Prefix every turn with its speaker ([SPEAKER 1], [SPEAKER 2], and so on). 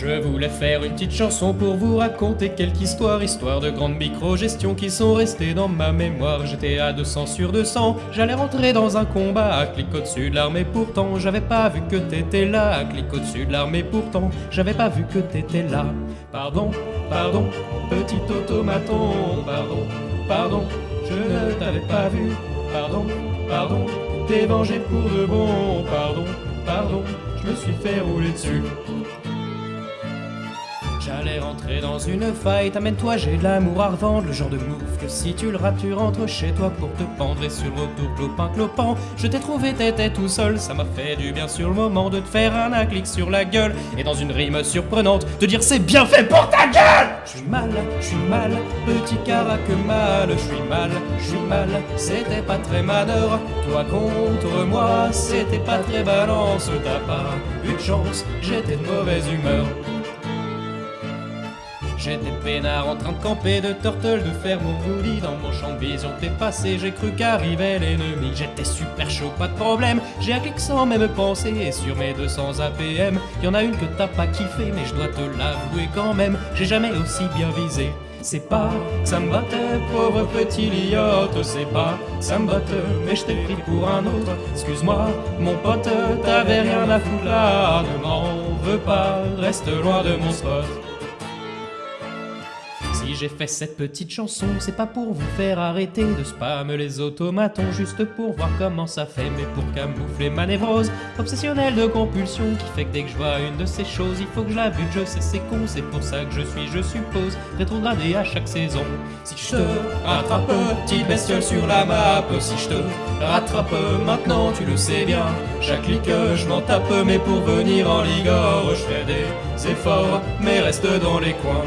[SPEAKER 1] Je voulais faire une petite chanson pour vous raconter quelques histoires, histoires de grandes micro-gestions qui sont restées dans ma mémoire. J'étais à 200 sur 200, j'allais rentrer dans un combat clic au-dessus de l'armée pourtant. J'avais pas vu que t'étais là, clic au-dessus de l'armée pourtant. J'avais pas vu que t'étais là. Pardon, pardon, petit automaton, pardon, pardon, je ne t'avais pas vu. Pardon, pardon, t'es vengé pour de bon, pardon, pardon, je me suis fait rouler dessus. J'allais rentrer dans une fight, amène-toi, j'ai de l'amour à revendre, le genre de move que si tu le rates, tu rentres chez toi pour te pendre et sur le retour clopin clopin. Je t'ai trouvé, t'étais tout seul, ça m'a fait du bien sur le moment de te faire un acclic sur la gueule et dans une rime surprenante, de dire c'est bien fait pour ta gueule! Je suis mal, je suis mal, petit carac mal, je suis mal, je suis mal, c'était pas très manœuvre, toi contre moi, c'était pas très balance, t'as pas eu de chance, j'étais de mauvaise humeur. J'étais peinard en train de camper, de turtle, de faire mon roulis Dans mon champ de vision. T'es passé, j'ai cru qu'arrivait l'ennemi. J'étais super chaud, pas de problème, j'ai un clic sans même penser. Et sur mes 200 APM, y en a une que t'as pas kiffé Mais je dois te l'avouer quand même, j'ai jamais aussi bien visé. C'est pas ça me battait, pauvre petit liotte, c'est pas ça me battait, mais je t'ai pris pour un autre. Excuse-moi, mon pote, t'avais rien à foutre là, ne m'en veux pas, reste loin de mon spot. Si j'ai fait cette petite chanson, c'est pas pour vous faire arrêter de spam les automatons, juste pour voir comment ça fait, mais pour camoufler ma névrose obsessionnelle de compulsion qui fait que dès que je vois une de ces choses, il faut que je la bute, je sais c'est con, c'est pour ça que je suis, je suppose, rétrogradé à chaque saison. Si je te rattrape, petite bestiole sur la map, si je te rattrape maintenant, tu le sais bien, chaque clic je m'en tape, mais pour venir en ligore, je fais des efforts, mais reste dans les coins.